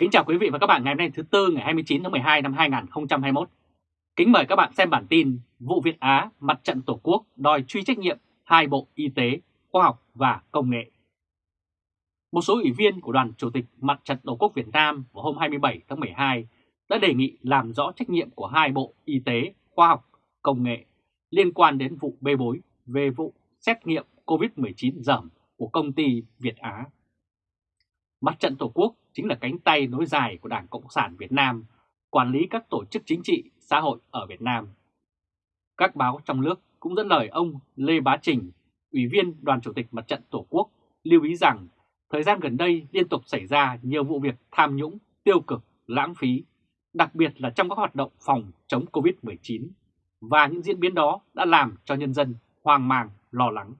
Kính chào quý vị và các bạn ngày hôm nay thứ Tư ngày 29 tháng 12 năm 2021. Kính mời các bạn xem bản tin vụ Việt Á mặt trận Tổ quốc đòi truy trách nhiệm hai bộ Y tế, Khoa học và Công nghệ. Một số ủy viên của đoàn Chủ tịch Mặt trận Tổ quốc Việt Nam vào hôm 27 tháng 12 đã đề nghị làm rõ trách nhiệm của hai bộ Y tế, Khoa học, Công nghệ liên quan đến vụ bê bối về vụ xét nghiệm COVID-19 dởm của công ty Việt Á. Mặt trận Tổ quốc chính là cánh tay nối dài của Đảng Cộng sản Việt Nam quản lý các tổ chức chính trị, xã hội ở Việt Nam. Các báo trong nước cũng dẫn lời ông Lê Bá Trình, Ủy viên Đoàn Chủ tịch Mặt trận Tổ quốc, lưu ý rằng thời gian gần đây liên tục xảy ra nhiều vụ việc tham nhũng, tiêu cực, lãng phí, đặc biệt là trong các hoạt động phòng chống Covid-19, và những diễn biến đó đã làm cho nhân dân hoang mang, lo lắng.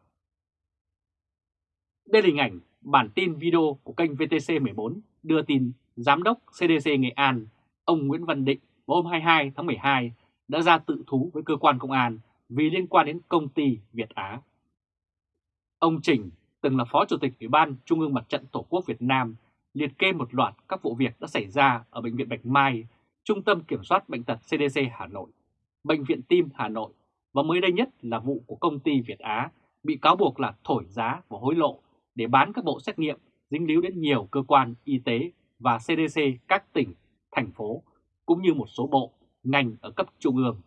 Đây là hình ảnh bản tin video của kênh VTC14 đưa tin Giám đốc CDC Nghệ An, ông Nguyễn Văn Định vào hôm 22 tháng 12 đã ra tự thú với cơ quan công an vì liên quan đến công ty Việt Á. Ông Trình từng là Phó Chủ tịch Ủy ban Trung ương Mặt trận Tổ quốc Việt Nam liệt kê một loạt các vụ việc đã xảy ra ở Bệnh viện Bạch Mai, Trung tâm Kiểm soát Bệnh tật CDC Hà Nội, Bệnh viện Tim Hà Nội và mới đây nhất là vụ của công ty Việt Á bị cáo buộc là thổi giá và hối lộ để bán các bộ xét nghiệm dính líu đến nhiều cơ quan y tế và CDC các tỉnh, thành phố, cũng như một số bộ, ngành ở cấp trung ương.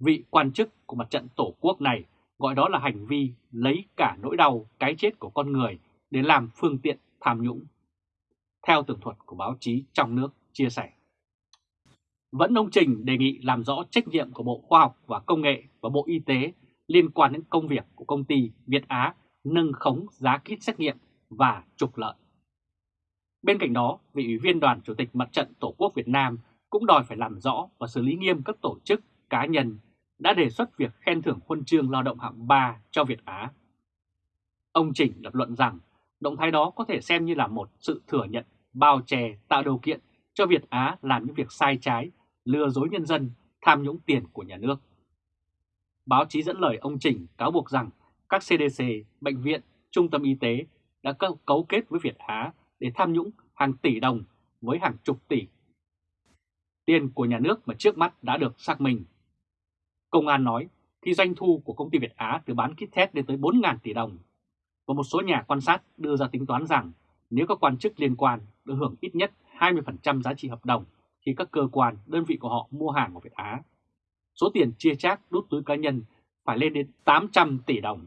Vị quan chức của mặt trận Tổ quốc này gọi đó là hành vi lấy cả nỗi đau cái chết của con người để làm phương tiện tham nhũng. Theo tường thuật của báo chí trong nước chia sẻ. Vẫn ông Trình đề nghị làm rõ trách nhiệm của Bộ Khoa học và Công nghệ và Bộ Y tế liên quan đến công việc của công ty Việt Á nâng khống giá kit xét nghiệm và trục lợi. Bên cạnh đó, vị ủy viên đoàn Chủ tịch Mặt trận Tổ quốc Việt Nam cũng đòi phải làm rõ và xử lý nghiêm các tổ chức, cá nhân đã đề xuất việc khen thưởng huân chương lao động hạng 3 cho Việt Á. Ông Trình lập luận rằng động thái đó có thể xem như là một sự thừa nhận bao che tạo điều kiện cho Việt Á làm những việc sai trái, lừa dối nhân dân, tham nhũng tiền của nhà nước. Báo chí dẫn lời ông Trình cáo buộc rằng các CDC, bệnh viện, trung tâm y tế đã cấu kết với Việt Á để tham nhũng hàng tỷ đồng với hàng chục tỷ. Tiền của nhà nước mà trước mắt đã được xác minh. Công an nói khi doanh thu của công ty Việt Á từ bán kit test lên tới 4.000 tỷ đồng. Và một số nhà quan sát đưa ra tính toán rằng nếu các quan chức liên quan được hưởng ít nhất 20% giá trị hợp đồng khi các cơ quan, đơn vị của họ mua hàng của Việt Á. Số tiền chia chác đút túi cá nhân phải lên đến 800 tỷ đồng.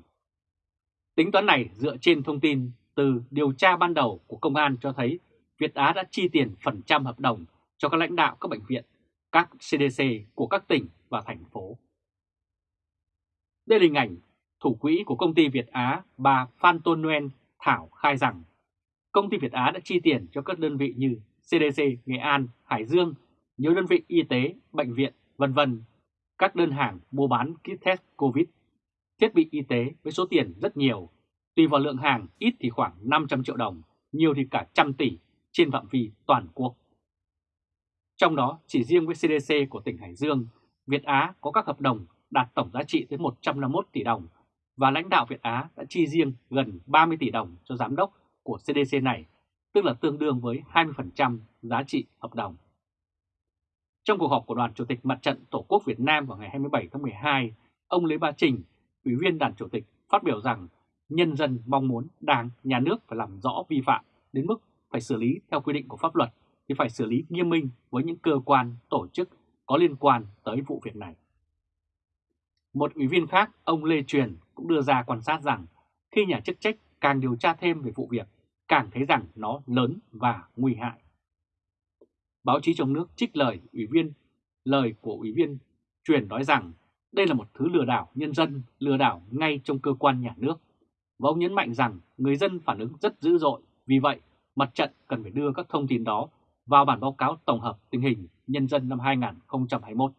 Tính toán này dựa trên thông tin từ điều tra ban đầu của công an cho thấy Việt Á đã chi tiền phần trăm hợp đồng cho các lãnh đạo các bệnh viện, các CDC của các tỉnh và thành phố. Đây là hình ảnh thủ quỹ của công ty Việt Á bà Phan Tôn Nguyen Thảo khai rằng công ty Việt Á đã chi tiền cho các đơn vị như CDC Nghệ An, Hải Dương, nhiều đơn vị y tế, bệnh viện, vân vân, các đơn hàng mua bán kit test COVID thiết bị y tế với số tiền rất nhiều, tùy vào lượng hàng ít thì khoảng 500 triệu đồng, nhiều thì cả trăm tỷ trên phạm vi toàn quốc. Trong đó, chỉ riêng với CDC của tỉnh Hải Dương, Việt Á có các hợp đồng đạt tổng giá trị tới 151 tỷ đồng và lãnh đạo Việt Á đã chi riêng gần 30 tỷ đồng cho giám đốc của CDC này, tức là tương đương với 20% giá trị hợp đồng. Trong cuộc họp của Đoàn Chủ tịch Mặt trận Tổ quốc Việt Nam vào ngày 27 tháng 12, ông Lê Ba Trình, Ủy viên Đoàn Chủ tịch phát biểu rằng nhân dân mong muốn Đảng, Nhà nước phải làm rõ vi phạm đến mức phải xử lý theo quy định của pháp luật thì phải xử lý nghiêm minh với những cơ quan, tổ chức có liên quan tới vụ việc này. Một ủy viên khác, ông Lê Truyền cũng đưa ra quan sát rằng khi nhà chức trách càng điều tra thêm về vụ việc, càng thấy rằng nó lớn và nguy hại. Báo chí trong nước trích lời ủy viên lời của ủy viên Truyền nói rằng đây là một thứ lừa đảo nhân dân, lừa đảo ngay trong cơ quan nhà nước. Và ông nhấn mạnh rằng người dân phản ứng rất dữ dội, vì vậy mặt trận cần phải đưa các thông tin đó vào bản báo cáo tổng hợp tình hình nhân dân năm 2021.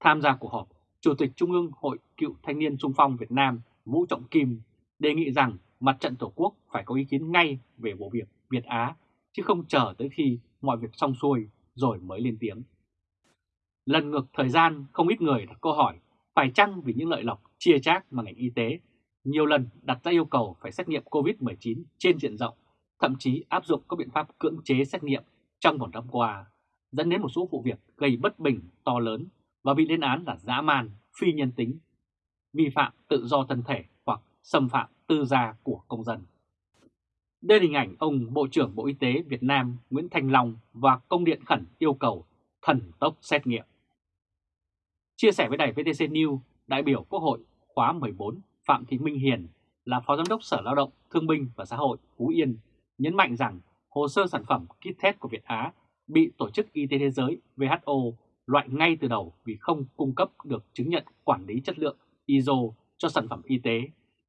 Tham gia cuộc họp, Chủ tịch Trung ương Hội Cựu Thanh niên Trung phong Việt Nam Vũ Trọng Kim đề nghị rằng mặt trận Tổ quốc phải có ý kiến ngay về vụ việc Việt Á, chứ không chờ tới khi mọi việc xong xuôi rồi mới lên tiếng. Lần ngược thời gian, không ít người đặt câu hỏi phải chăng vì những lợi lộc chia chác mà ngành y tế nhiều lần đặt ra yêu cầu phải xét nghiệm COVID-19 trên diện rộng, thậm chí áp dụng các biện pháp cưỡng chế xét nghiệm trong một năm qua, dẫn đến một số vụ việc gây bất bình to lớn và bị lên án là dã man, phi nhân tính, vi phạm tự do thân thể hoặc xâm phạm tư gia của công dân. Đây là hình ảnh ông Bộ trưởng Bộ Y tế Việt Nam Nguyễn Thành Long và công điện khẩn yêu cầu thần tốc xét nghiệm. Chia sẻ với đài VTC News, đại biểu Quốc hội khóa 14 Phạm Thị Minh Hiền là Phó Giám đốc Sở Lao động, Thương binh và Xã hội Phú Yên nhấn mạnh rằng hồ sơ sản phẩm kit test của Việt Á bị Tổ chức Y tế Thế giới WHO loại ngay từ đầu vì không cung cấp được chứng nhận quản lý chất lượng ISO cho sản phẩm y tế,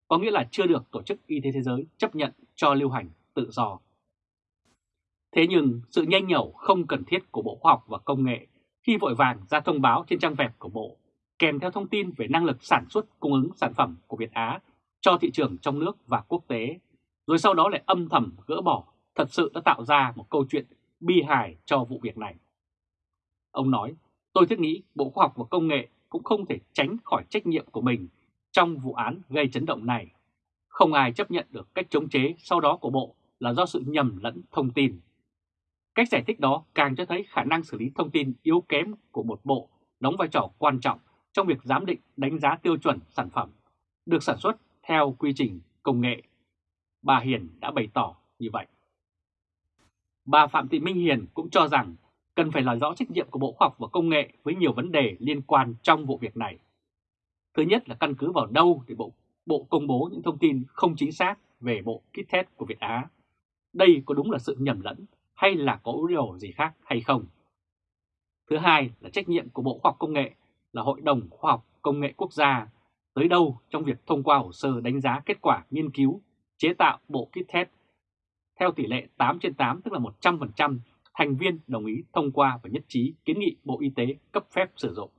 có nghĩa là chưa được Tổ chức Y tế Thế giới chấp nhận cho lưu hành tự do. Thế nhưng sự nhanh nhẩu không cần thiết của Bộ Khoa học và Công nghệ khi vội vàng ra thông báo trên trang web của Bộ kèm theo thông tin về năng lực sản xuất cung ứng sản phẩm của Việt Á cho thị trường trong nước và quốc tế, rồi sau đó lại âm thầm gỡ bỏ, thật sự đã tạo ra một câu chuyện bi hài cho vụ việc này. Ông nói, tôi thiết nghĩ Bộ Khoa học và Công nghệ cũng không thể tránh khỏi trách nhiệm của mình trong vụ án gây chấn động này. Không ai chấp nhận được cách chống chế sau đó của Bộ là do sự nhầm lẫn thông tin. Cách giải thích đó càng cho thấy khả năng xử lý thông tin yếu kém của một bộ đóng vai trò quan trọng trong việc giám định đánh giá tiêu chuẩn sản phẩm được sản xuất theo quy trình công nghệ. Bà Hiền đã bày tỏ như vậy. Bà Phạm Thị Minh Hiền cũng cho rằng cần phải làm rõ trách nhiệm của Bộ Khoa học và Công nghệ với nhiều vấn đề liên quan trong vụ việc này. Thứ nhất là căn cứ vào đâu để Bộ, Bộ công bố những thông tin không chính xác về bộ kit test của Việt Á. Đây có đúng là sự nhầm lẫn hay là có điều gì khác hay không? Thứ hai là trách nhiệm của Bộ Khoa học Công nghệ là Hội đồng Khoa học Công nghệ Quốc gia, tới đâu trong việc thông qua hồ sơ đánh giá kết quả nghiên cứu, chế tạo bộ kit test theo tỷ lệ 8 trên 8 tức là 100% thành viên đồng ý thông qua và nhất trí kiến nghị Bộ Y tế cấp phép sử dụng.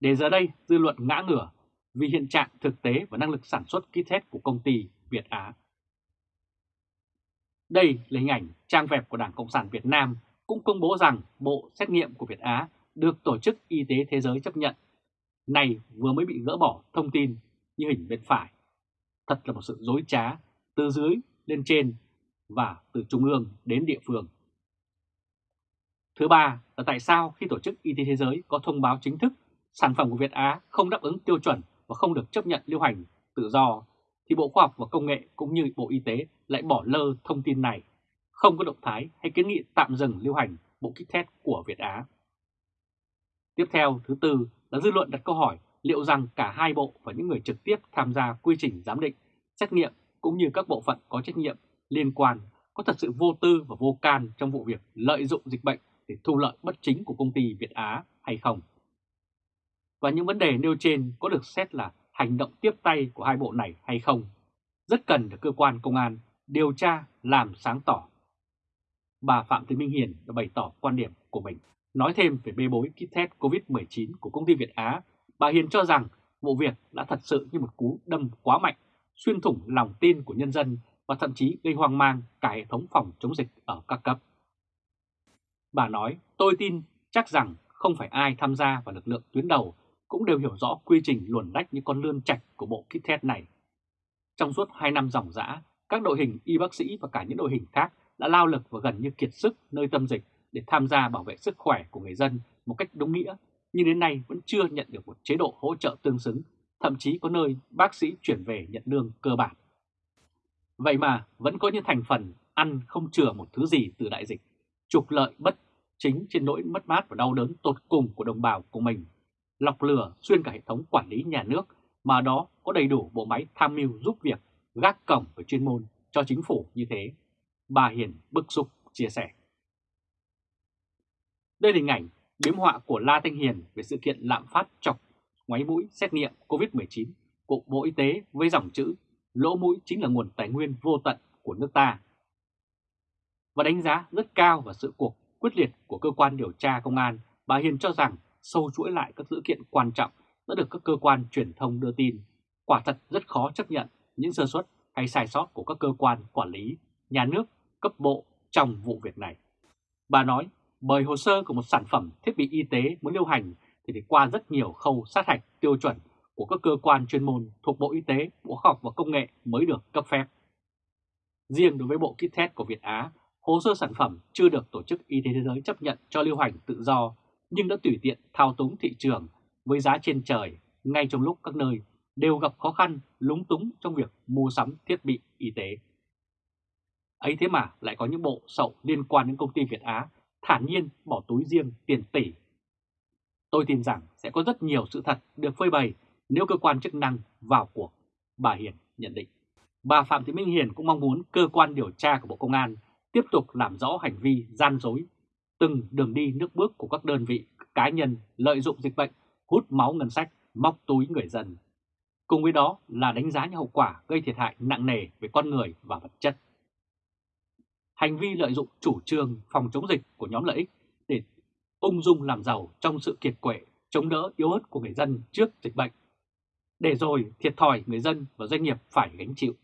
Để giờ đây dư luận ngã ngửa vì hiện trạng thực tế và năng lực sản xuất kit test của công ty Việt Á. Đây là hình ảnh trang web của Đảng Cộng sản Việt Nam cũng công bố rằng bộ xét nghiệm của Việt Á được Tổ chức Y tế Thế giới chấp nhận. Này vừa mới bị gỡ bỏ thông tin như hình bên phải. Thật là một sự dối trá từ dưới lên trên và từ trung ương đến địa phương. Thứ ba là tại sao khi Tổ chức Y tế Thế giới có thông báo chính thức sản phẩm của Việt Á không đáp ứng tiêu chuẩn và không được chấp nhận lưu hành tự do, thì Bộ Khoa học và Công nghệ cũng như Bộ Y tế lại bỏ lơ thông tin này, không có động thái hay kiến nghị tạm dừng lưu hành bộ kit test của Việt Á. Tiếp theo, thứ tư là dư luận đặt câu hỏi liệu rằng cả hai bộ và những người trực tiếp tham gia quy trình giám định, xét nghiệm cũng như các bộ phận có trách nhiệm liên quan có thật sự vô tư và vô can trong vụ việc lợi dụng dịch bệnh để thu lợi bất chính của công ty Việt Á hay không. Và những vấn đề nêu trên có được xét là hành động tiếp tay của hai bộ này hay không, rất cần được cơ quan công an điều tra làm sáng tỏ. Bà Phạm Thị Minh Hiền đã bày tỏ quan điểm của mình. Nói thêm về bê bối kit test COVID-19 của công ty Việt Á, bà Hiền cho rằng vụ việc đã thật sự như một cú đâm quá mạnh, xuyên thủng lòng tin của nhân dân và thậm chí gây hoang mang cả hệ thống phòng chống dịch ở các cấp. Bà nói, tôi tin chắc rằng không phải ai tham gia vào lực lượng tuyến đầu cũng đều hiểu rõ quy trình luồn lách như con lươn chạch của bộ kit test này. Trong suốt 2 năm dòng dã, các đội hình y bác sĩ và cả những đội hình khác đã lao lực và gần như kiệt sức nơi tâm dịch để tham gia bảo vệ sức khỏe của người dân một cách đúng nghĩa, nhưng đến nay vẫn chưa nhận được một chế độ hỗ trợ tương xứng, thậm chí có nơi bác sĩ chuyển về nhận lương cơ bản. Vậy mà vẫn có những thành phần ăn không chừa một thứ gì từ đại dịch, trục lợi bất chính trên nỗi mất mát và đau đớn tột cùng của đồng bào của mình, lọc lừa xuyên cả hệ thống quản lý nhà nước mà đó có đầy đủ bộ máy tham mưu giúp việc, gác cổng và chuyên môn cho chính phủ như thế. Bà Hiền bức xúc chia sẻ. Đây là hình ảnh biếm họa của La Thanh Hiền về sự kiện lạm phát chọc ngoáy mũi xét nghiệm COVID-19 của Bộ Y tế với dòng chữ lỗ mũi chính là nguồn tài nguyên vô tận của nước ta. Và đánh giá rất cao vào sự cuộc quyết liệt của cơ quan điều tra công an, bà Hiền cho rằng sâu chuỗi lại các dữ kiện quan trọng đã được các cơ quan truyền thông đưa tin. Quả thật rất khó chấp nhận những sơ suất hay sai sót của các cơ quan quản lý, nhà nước, cấp bộ trong vụ việc này. Bà nói, bởi hồ sơ của một sản phẩm thiết bị y tế muốn lưu hành thì phải qua rất nhiều khâu sát hạch tiêu chuẩn của các cơ quan chuyên môn thuộc Bộ Y tế, Bộ Khoa học và Công nghệ mới được cấp phép. Riêng đối với bộ kit test của Việt Á, hồ sơ sản phẩm chưa được Tổ chức Y tế Thế giới chấp nhận cho lưu hành tự do, nhưng đã tùy tiện thao túng thị trường với giá trên trời ngay trong lúc các nơi đều gặp khó khăn lúng túng trong việc mua sắm thiết bị y tế. Ấy thế mà lại có những bộ sậu liên quan đến công ty Việt Á thản nhiên bỏ túi riêng tiền tỷ. Tôi tin rằng sẽ có rất nhiều sự thật được phơi bày nếu cơ quan chức năng vào cuộc, bà Hiền nhận định. Bà Phạm Thị Minh Hiền cũng mong muốn cơ quan điều tra của Bộ Công an tiếp tục làm rõ hành vi gian dối, từng đường đi nước bước của các đơn vị cá nhân lợi dụng dịch bệnh, hút máu ngân sách, móc túi người dân. Cùng với đó là đánh giá những hậu quả gây thiệt hại nặng nề về con người và vật chất. Hành vi lợi dụng chủ trương phòng chống dịch của nhóm lợi ích để ung dung làm giàu trong sự kiệt quệ, chống đỡ yếu ớt của người dân trước dịch bệnh. Để rồi thiệt thòi người dân và doanh nghiệp phải gánh chịu.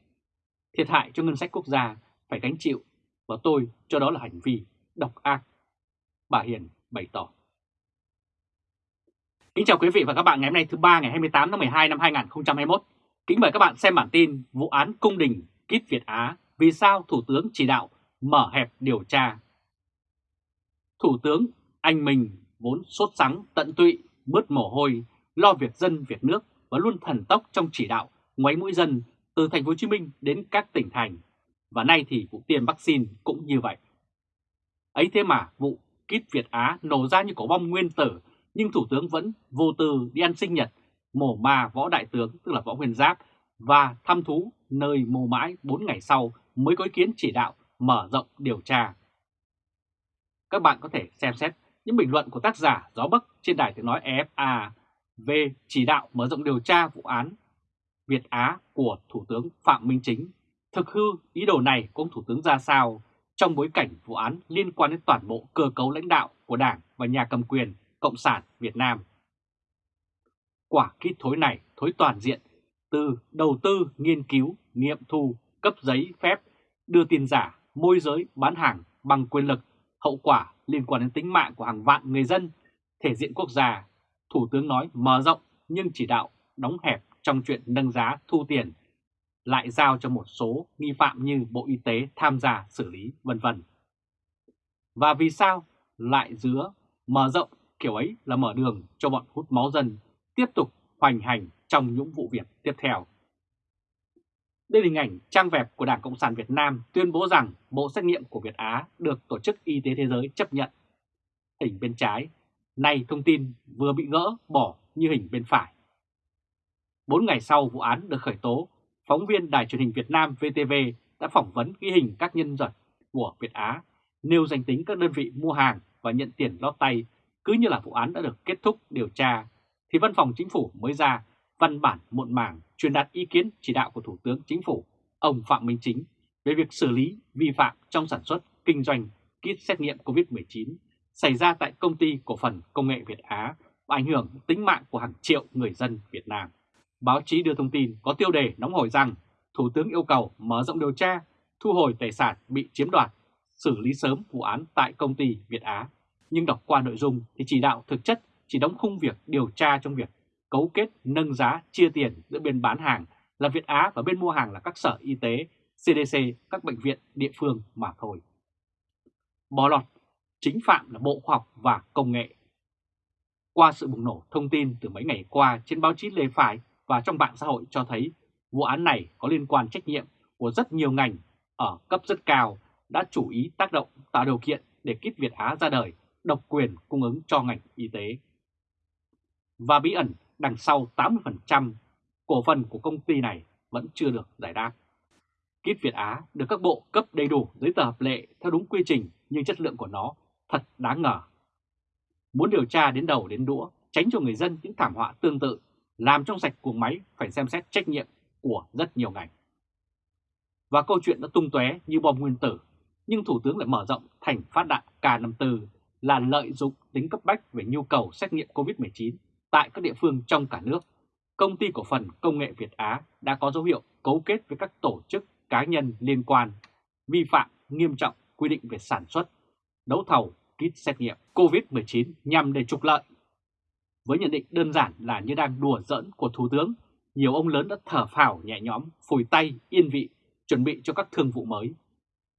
Thiệt hại cho ngân sách quốc gia phải gánh chịu và tôi cho đó là hành vi độc ác. Bà Hiền bày tỏ. Kính chào quý vị và các bạn ngày hôm nay thứ ba ngày 28 tháng 12 năm 2021. Kính mời các bạn xem bản tin vụ án cung đình Kít Việt Á vì sao Thủ tướng chỉ đạo mở hẹp điều tra. Thủ tướng anh mình vốn sốt sắng, tận tụy, bớt mồ hôi, lo việc dân việc nước và luôn thần tốc trong chỉ đạo ngoáy mũi dân từ thành phố Hồ Chí Minh đến các tỉnh thành. Và nay thì vụ tiêm vaccine cũng như vậy. Ấy thế mà vụ kít Việt Á nổ ra như cổ bom nguyên tử nhưng Thủ tướng vẫn vô tư đi ăn sinh nhật mổ ma võ đại tướng tức là võ nguyên giáp và thăm thú nơi mồ mãi 4 ngày sau mới có ý kiến chỉ đạo mở rộng điều tra. Các bạn có thể xem xét những bình luận của tác giả Gió Bắc trên đài tiếng nói EFA về chỉ đạo mở rộng điều tra vụ án Việt Á của Thủ tướng Phạm Minh Chính. Thực hư ý đồ này của ông Thủ tướng ra sao trong bối cảnh vụ án liên quan đến toàn bộ cơ cấu lãnh đạo của Đảng và nhà cầm quyền Cộng sản Việt Nam. Quả kít thối này thối toàn diện từ đầu tư, nghiên cứu, nghiệm thu, cấp giấy phép, đưa tiền giả, môi giới, bán hàng bằng quyền lực, hậu quả liên quan đến tính mạng của hàng vạn người dân, thể diện quốc gia. Thủ tướng nói mở rộng nhưng chỉ đạo đóng hẹp trong chuyện nâng giá thu tiền, lại giao cho một số nghi phạm như Bộ Y tế tham gia xử lý vân vân. Và vì sao lại dứa mở rộng kiểu ấy là mở đường cho bọn hút máu dân tiếp tục hoành hành trong những vụ việc tiếp theo. Đây là hình ảnh trang web của Đảng Cộng sản Việt Nam tuyên bố rằng bộ xét nghiệm của Việt Á được Tổ chức Y tế Thế giới chấp nhận. Hình bên trái, nay thông tin vừa bị gỡ bỏ như hình bên phải. Bốn ngày sau vụ án được khởi tố, phóng viên Đài truyền hình Việt Nam VTV đã phỏng vấn ghi hình các nhân vật của Việt Á, nêu danh tính các đơn vị mua hàng và nhận tiền lót tay cứ như là vụ án đã được kết thúc điều tra, thì Văn phòng Chính phủ mới ra văn bản muộn màng truyền đạt ý kiến chỉ đạo của Thủ tướng Chính phủ, ông Phạm Minh Chính, về việc xử lý vi phạm trong sản xuất, kinh doanh kit xét nghiệm COVID-19 xảy ra tại công ty cổ phần công nghệ Việt Á và ảnh hưởng tính mạng của hàng triệu người dân Việt Nam. Báo chí đưa thông tin có tiêu đề nóng hổi rằng Thủ tướng yêu cầu mở rộng điều tra, thu hồi tài sản bị chiếm đoạt, xử lý sớm vụ án tại công ty Việt Á nhưng đọc qua nội dung thì chỉ đạo thực chất chỉ đóng khung việc điều tra trong việc cấu kết nâng giá chia tiền giữa bên bán hàng là Việt Á và bên mua hàng là các sở y tế, CDC, các bệnh viện địa phương mà thôi. Bỏ lọt, chính phạm là Bộ Khoa học và Công nghệ. Qua sự bùng nổ thông tin từ mấy ngày qua trên báo chí lề phải và trong mạng xã hội cho thấy vụ án này có liên quan trách nhiệm của rất nhiều ngành ở cấp rất cao đã chủ ý tác động tạo điều kiện để kit Việt Á ra đời độc quyền cung ứng cho ngành y tế. Và bí ẩn đằng sau 80% cổ phần của công ty này vẫn chưa được giải đáp. Kit Việt Á được các bộ cấp đầy đủ giấy tờ hợp lệ theo đúng quy trình nhưng chất lượng của nó thật đáng ngờ. Muốn điều tra đến đầu đến đũa, tránh cho người dân những thảm họa tương tự, làm trong sạch cuồng máy phải xem xét trách nhiệm của rất nhiều ngành. Và câu chuyện đã tung tóe như bom nguyên tử, nhưng Thủ tướng lại mở rộng thành phát đạn K54 là lợi dụng tính cấp bách về nhu cầu xét nghiệm COVID-19 tại các địa phương trong cả nước. Công ty cổ phần công nghệ Việt Á đã có dấu hiệu cấu kết với các tổ chức cá nhân liên quan, vi phạm nghiêm trọng quy định về sản xuất, đấu thầu, kit xét nghiệm COVID-19 nhằm để trục lợi. Với nhận định đơn giản là như đang đùa giỡn của Thủ tướng, nhiều ông lớn đã thở phào nhẹ nhõm, phủi tay, yên vị, chuẩn bị cho các thương vụ mới.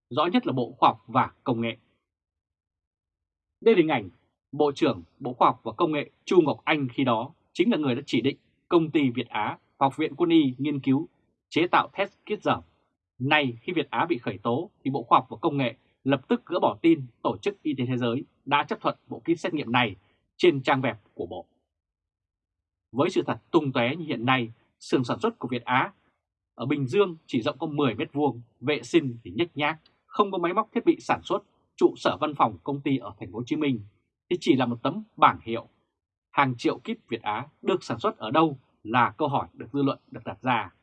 Rõ nhất là Bộ Khoa học và Công nghệ. Đây là hình ảnh Bộ trưởng Bộ Khoa học và Công nghệ Chu Ngọc Anh khi đó chính là người đã chỉ định công ty Việt Á Học viện Quân y nghiên cứu chế tạo test kit dởm. Nay khi Việt Á bị khởi tố thì Bộ Khoa học và Công nghệ lập tức gỡ bỏ tin Tổ chức Y tế Thế giới đã chấp thuận bộ kit xét nghiệm này trên trang web của Bộ. Với sự thật tung tóe như hiện nay, xưởng sản xuất của Việt Á ở Bình Dương chỉ rộng có 10 mét vuông, vệ sinh thì nhếch nhác, không có máy móc thiết bị sản xuất, trụ sở văn phòng công ty ở thành phố Hồ Chí Minh thì chỉ là một tấm bảng hiệu. Hàng triệu kíp Việt Á được sản xuất ở đâu là câu hỏi được dư luận được đặt ra.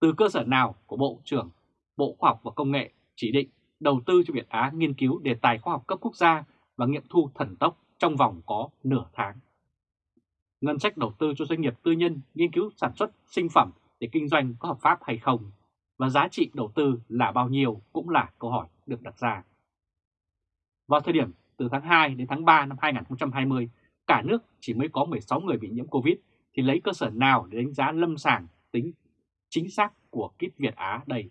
Từ cơ sở nào của Bộ trưởng, Bộ Khoa học và Công nghệ chỉ định đầu tư cho Việt Á nghiên cứu đề tài khoa học cấp quốc gia và nghiệm thu thần tốc trong vòng có nửa tháng. Ngân sách đầu tư cho doanh nghiệp tư nhân nghiên cứu sản xuất sinh phẩm để kinh doanh có hợp pháp hay không và giá trị đầu tư là bao nhiêu cũng là câu hỏi được đặt ra. Vào thời điểm từ tháng 2 đến tháng 3 năm 2020, cả nước chỉ mới có 16 người bị nhiễm Covid thì lấy cơ sở nào để đánh giá lâm sàng tính chính xác của kit Việt Á đây?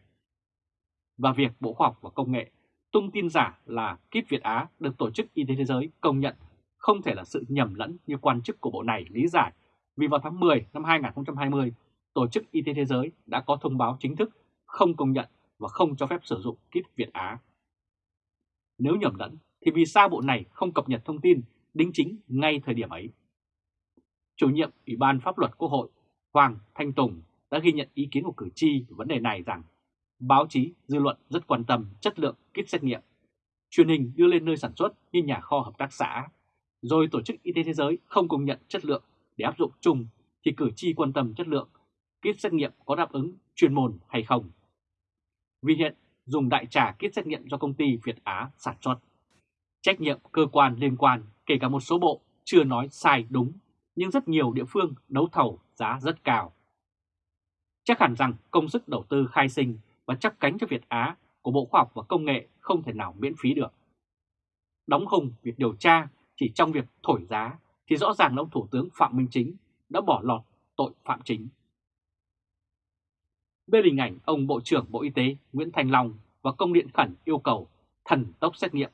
Và việc Bộ Khoa học và Công nghệ tung tin giả là kit Việt Á được Tổ chức Y tế Thế giới công nhận không thể là sự nhầm lẫn như quan chức của bộ này lý giải vì vào tháng 10 năm 2020, Tổ chức Y tế Thế giới đã có thông báo chính thức không công nhận và không cho phép sử dụng kit Việt Á. Nếu nhầm lẫn thì vì sao bộ này không cập nhật thông tin đính chính ngay thời điểm ấy? Chủ nhiệm Ủy ban Pháp luật Quốc hội Hoàng Thanh Tùng đã ghi nhận ý kiến của cử tri về vấn đề này rằng báo chí, dư luận rất quan tâm chất lượng kit xét nghiệm. Truyền hình đưa lên nơi sản xuất như nhà kho hợp tác xã, rồi Tổ chức Y tế Thế giới không công nhận chất lượng để áp dụng chung thì cử tri quan tâm chất lượng kit xét nghiệm có đáp ứng chuyên môn hay không. Vì hiện dùng đại trà kit xét nghiệm do công ty Việt Á sản xuất. Trách nhiệm cơ quan liên quan kể cả một số bộ chưa nói sai đúng, nhưng rất nhiều địa phương đấu thầu giá rất cao. Chắc hẳn rằng công sức đầu tư khai sinh và chấp cánh cho Việt Á của Bộ Khoa học và Công nghệ không thể nào miễn phí được. Đóng khung việc điều tra chỉ trong việc thổi giá thì rõ ràng là ông Thủ tướng Phạm Minh Chính đã bỏ lọt tội phạm chính. Bên hình ảnh ông Bộ trưởng Bộ Y tế Nguyễn Thành Long và công điện khẩn yêu cầu thần tốc xét nghiệm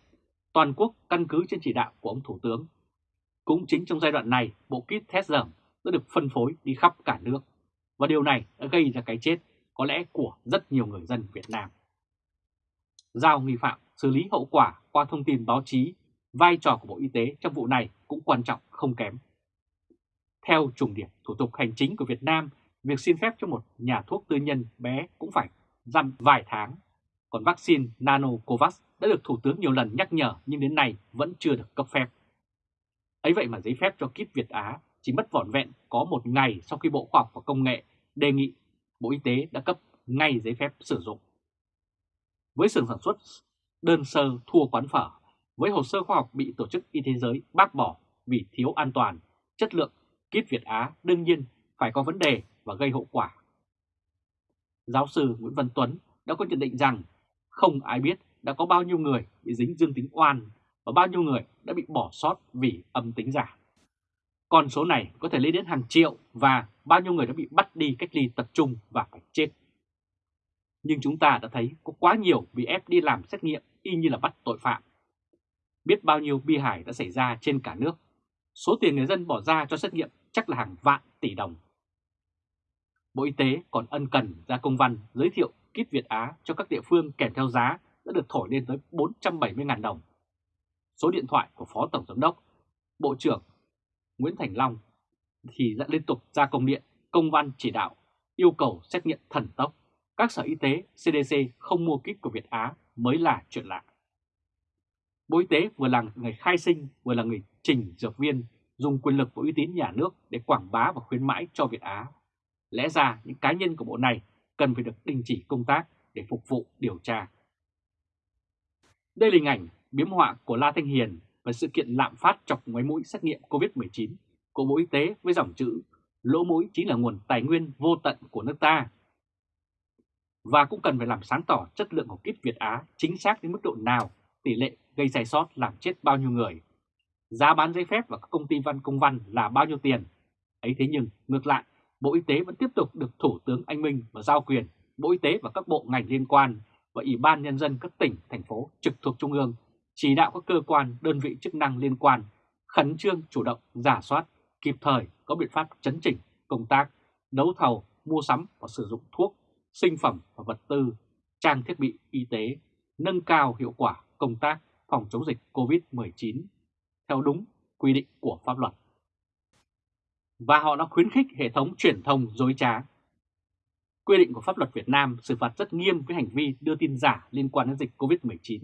toàn quốc căn cứ trên chỉ đạo của ông Thủ tướng. Cũng chính trong giai đoạn này, bộ kit test dởm đã được phân phối đi khắp cả nước và điều này đã gây ra cái chết có lẽ của rất nhiều người dân Việt Nam. Giao nghi phạm xử lý hậu quả qua thông tin báo chí, vai trò của Bộ Y tế trong vụ này cũng quan trọng không kém. Theo trùng điểm thủ tục hành chính của Việt Nam, việc xin phép cho một nhà thuốc tư nhân bé cũng phải dăm vài tháng. Còn vaccine Nanocovax đã được Thủ tướng nhiều lần nhắc nhở nhưng đến nay vẫn chưa được cấp phép. Ấy vậy mà giấy phép cho kit Việt Á chỉ mất vỏn vẹn có một ngày sau khi Bộ Khoa học và Công nghệ đề nghị Bộ Y tế đã cấp ngay giấy phép sử dụng. Với xưởng sản xuất đơn sơ thua quán phở, với hồ sơ khoa học bị Tổ chức Y tế giới bác bỏ vì thiếu an toàn, chất lượng, kit Việt Á đương nhiên phải có vấn đề và gây hậu quả. Giáo sư Nguyễn Văn Tuấn đã có nhận định rằng không ai biết đã có bao nhiêu người bị dính dương tính oan và bao nhiêu người đã bị bỏ sót vì âm tính giả. Con số này có thể lên đến hàng triệu và bao nhiêu người đã bị bắt đi cách ly tập trung và phải chết. Nhưng chúng ta đã thấy có quá nhiều bị ép đi làm xét nghiệm y như là bắt tội phạm. Biết bao nhiêu bi hài đã xảy ra trên cả nước. Số tiền người dân bỏ ra cho xét nghiệm chắc là hàng vạn tỷ đồng. Bộ Y tế còn ân cần ra công văn giới thiệu kit Việt Á cho các địa phương kèm theo giá đã được thổi lên tới 470.000 đồng. Số điện thoại của Phó Tổng Giám đốc, Bộ trưởng Nguyễn Thành Long thì đã liên tục ra công điện, công văn chỉ đạo yêu cầu xét nghiệm thần tốc. Các sở y tế, CDC không mua kit của Việt Á mới là chuyện lạ. Bộ Y tế vừa là người khai sinh, vừa là người trình dược viên, dùng quyền lực và uy tín nhà nước để quảng bá và khuyến mãi cho Việt Á. Lẽ ra những cá nhân của bộ này cần phải được đình chỉ công tác để phục vụ điều tra. Đây là hình ảnh biếm họa của La Thanh Hiền và sự kiện lạm phát chọc ngoáy mũi xét nghiệm COVID-19 của Bộ Y tế với dòng chữ lỗ mũi chính là nguồn tài nguyên vô tận của nước ta. Và cũng cần phải làm sáng tỏ chất lượng của kit Việt Á chính xác đến mức độ nào, tỷ lệ gây sai sót làm chết bao nhiêu người, giá bán giấy phép và các công ty văn công văn là bao nhiêu tiền. ấy thế nhưng ngược lại, Bộ Y tế vẫn tiếp tục được Thủ tướng Anh Minh và giao quyền Bộ Y tế và các bộ ngành liên quan và Ủy ban Nhân dân các tỉnh, thành phố trực thuộc Trung ương chỉ đạo các cơ quan, đơn vị chức năng liên quan khẩn trương chủ động giả soát, kịp thời có biện pháp chấn chỉnh công tác, đấu thầu, mua sắm và sử dụng thuốc, sinh phẩm và vật tư, trang thiết bị y tế, nâng cao hiệu quả công tác phòng chống dịch COVID-19 theo đúng quy định của pháp luật. Và họ đã khuyến khích hệ thống truyền thông dối trá. Quy định của pháp luật Việt Nam xử phạt rất nghiêm với hành vi đưa tin giả liên quan đến dịch COVID-19.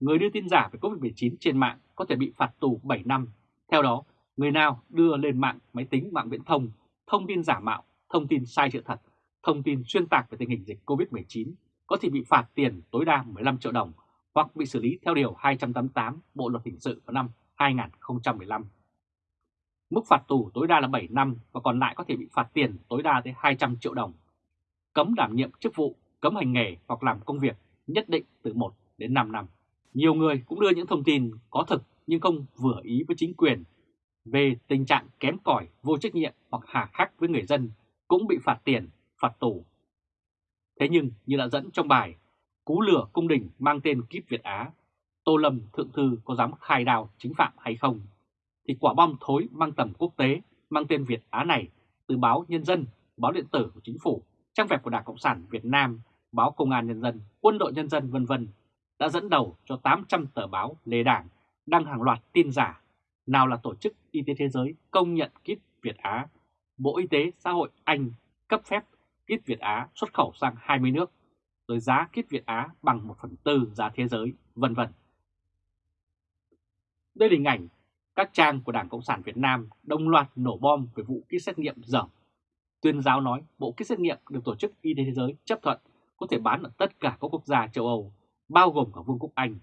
Người đưa tin giả về COVID-19 trên mạng có thể bị phạt tù 7 năm. Theo đó, người nào đưa lên mạng máy tính mạng viễn thông thông tin giả mạo, thông tin sai sự thật, thông tin xuyên tạc về tình hình dịch COVID-19 có thể bị phạt tiền tối đa 15 triệu đồng hoặc bị xử lý theo Điều 288 Bộ Luật Hình sự vào năm 2015. Mức phạt tù tối đa là 7 năm và còn lại có thể bị phạt tiền tối đa tới 200 triệu đồng. Cấm đảm nhiệm chức vụ, cấm hành nghề hoặc làm công việc nhất định từ 1 đến 5 năm. Nhiều người cũng đưa những thông tin có thực nhưng không vừa ý với chính quyền về tình trạng kém cỏi, vô trách nhiệm hoặc hà khắc với người dân cũng bị phạt tiền, phạt tù. Thế nhưng như đã dẫn trong bài Cú lửa cung đình mang tên Kíp Việt Á, Tô Lâm Thượng Thư có dám khai đào chính phạm hay không? Thì quả bom thối mang tầm quốc tế, mang tên Việt Á này từ báo Nhân dân, báo điện tử của chính phủ, trang web của Đảng Cộng sản Việt Nam, báo Công an Nhân dân, Quân đội Nhân dân vân vân đã dẫn đầu cho 800 tờ báo lề đảng đăng hàng loạt tin giả, nào là Tổ chức Y tế Thế giới công nhận kit Việt Á, Bộ Y tế Xã hội Anh cấp phép kit Việt Á xuất khẩu sang 20 nước, rồi giá kit Việt Á bằng 1 phần tư giá thế giới, vân vân. Đây là hình ảnh các trang của Đảng Cộng sản Việt Nam đồng loạt nổ bom về vụ kit xét nghiệm dởm. Tuyên giáo nói bộ kit xét nghiệm được Tổ chức Y tế Thế giới chấp thuận có thể bán ở tất cả các quốc gia châu Âu, bao gồm cả Vương quốc Anh.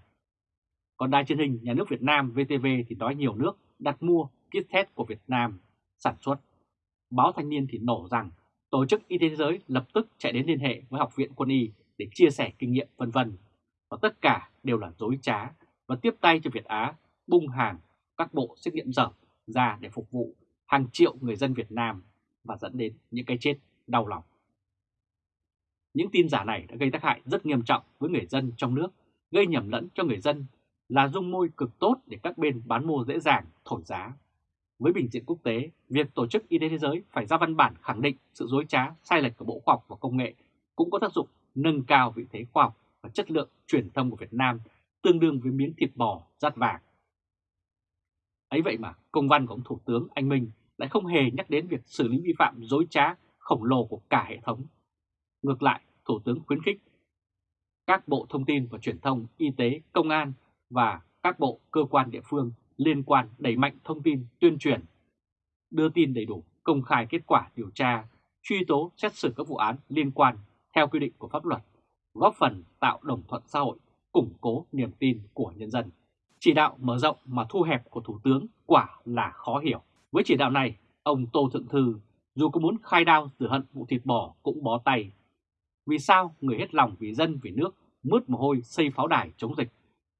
Còn đài truyền hình nhà nước Việt Nam VTV thì nói nhiều nước đặt mua kit test của Việt Nam sản xuất. Báo Thanh niên thì nổ rằng Tổ chức Y tế Thế giới lập tức chạy đến liên hệ với Học viện Quân y để chia sẻ kinh nghiệm vân vân. Và tất cả đều là dối trá và tiếp tay cho Việt Á bung hàng các bộ xét nghiệm dở ra để phục vụ hàng triệu người dân Việt Nam và dẫn đến những cái chết đau lòng. Những tin giả này đã gây tác hại rất nghiêm trọng với người dân trong nước, gây nhầm lẫn cho người dân là dung môi cực tốt để các bên bán mua dễ dàng thổi giá. Với bình diện quốc tế, việc Tổ chức Y tế Thế giới phải ra văn bản khẳng định sự dối trá, sai lệch của Bộ Khoa học và Công nghệ cũng có tác dụng nâng cao vị thế khoa học và chất lượng truyền thông của Việt Nam tương đương với miếng thịt bò rát vàng. Ấy vậy mà công văn của ông Thủ tướng Anh Minh lại không hề nhắc đến việc xử lý vi phạm dối trá khổng lồ của cả hệ thống. Ngược lại, Thủ tướng khuyến khích các bộ thông tin và truyền thông, y tế, công an và các bộ cơ quan địa phương liên quan đẩy mạnh thông tin tuyên truyền, đưa tin đầy đủ, công khai kết quả điều tra, truy tố xét xử các vụ án liên quan theo quy định của pháp luật, góp phần tạo đồng thuận xã hội, củng cố niềm tin của nhân dân. Chỉ đạo mở rộng mà thu hẹp của Thủ tướng quả là khó hiểu. Với chỉ đạo này, ông Tô Thượng Thư dù có muốn khai đao rửa hận vụ thịt bò cũng bó tay. Vì sao người hết lòng vì dân vì nước mướt mồ hôi xây pháo đài chống dịch,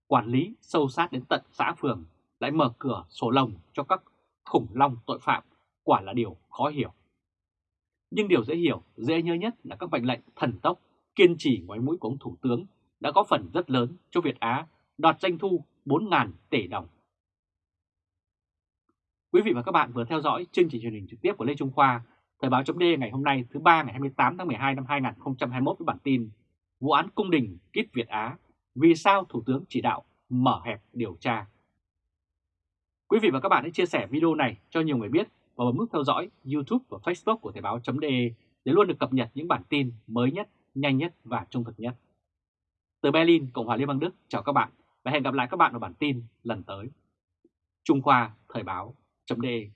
quản lý sâu sát đến tận xã phường lại mở cửa sổ lồng cho các khủng long tội phạm quả là điều khó hiểu. Nhưng điều dễ hiểu, dễ nhớ nhất là các mệnh lệnh thần tốc, kiên trì ngoái mũi của ông Thủ tướng đã có phần rất lớn cho Việt Á đoạt doanh thu 4.000 tỷ đồng. Quý vị và các bạn vừa theo dõi chương trình truyền hình trực tiếp của Lê Trung Khoa, Thời báo chấm ngày hôm nay thứ ba ngày 28 tháng 12 năm 2021 với bản tin Vụ án cung đình Kít Việt Á, vì sao Thủ tướng chỉ đạo mở hẹp điều tra. Quý vị và các bạn hãy chia sẻ video này cho nhiều người biết và bấm nút theo dõi YouTube và Facebook của Thời báo.de để luôn được cập nhật những bản tin mới nhất, nhanh nhất và trung thực nhất. Từ Berlin, Cộng hòa Liên bang Đức, chào các bạn và hẹn gặp lại các bạn ở bản tin lần tới. Trung Khoa Thời báo.de